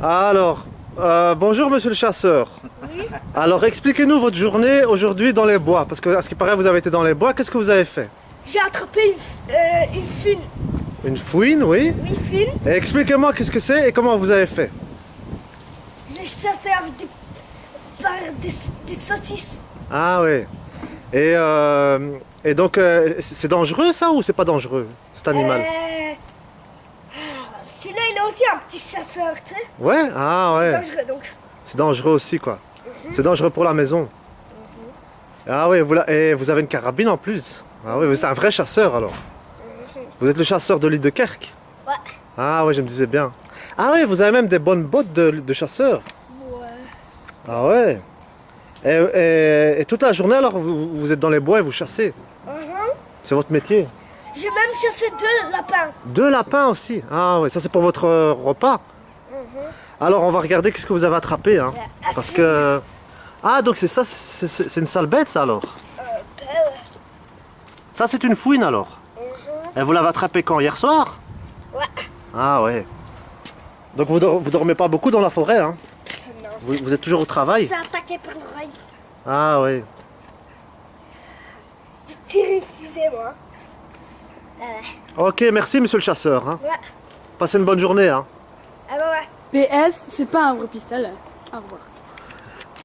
Alors, euh, bonjour monsieur le chasseur. Oui. Alors expliquez-nous votre journée aujourd'hui dans les bois. Parce que à ce qui paraît vous avez été dans les bois. Qu'est-ce que vous avez fait? J'ai attrapé une, euh, une fine. Une fouine, oui. Une. Et expliquez-moi qu'est-ce que c'est et comment vous avez fait. J'ai chassé avec des, par des, des saucisses. Ah oui. Et, euh, et donc euh, c'est dangereux ça ou c'est pas dangereux cet animal? Il aussi un petit chasseur, tu sais. Ouais Ah ouais. Dangereux donc. C'est dangereux aussi quoi. C'est dangereux pour la maison. Ah oui, vous, la- et vous avez une carabine en plus. Ah oui, vous êtes un vrai chasseur alors. Vous êtes le chasseur de l'île de Kerk Ouais. Ah oui, je me disais bien. Ah oui, vous avez même des bonnes bottes de, de chasseur. Ouais. Ah ouais. Et, et- et toute la journée alors vous, vous êtes dans les bois et vous chassez. Mhm. C'est votre métier. J'ai même chassé deux lapins. Deux lapins aussi. Ah oui, ça c'est pour votre euh, repas. Alors on va regarder qu'est-ce que vous avez attrapé. Hein. Parce que... Ah donc c'est ça, c'est une sale bête ça alors. Euh, ben. Ça c'est une fouine alors. Et vous l'avez attrapé quand Hier soir? Ouais. Ah ouais. Donc vous, dor- vous dormez pas beaucoup dans la forêt hein? Non. vous, vous êtes toujours au travail? C'est attaqué par l'oreille. Ah ouais. J'ai tiré fusée, moi. Ok, merci monsieur le chasseur. Hein. ouais. Passez une bonne journée. Hein. Ah bah ouais. PS, c'est pas un vrai pistolet. Au revoir.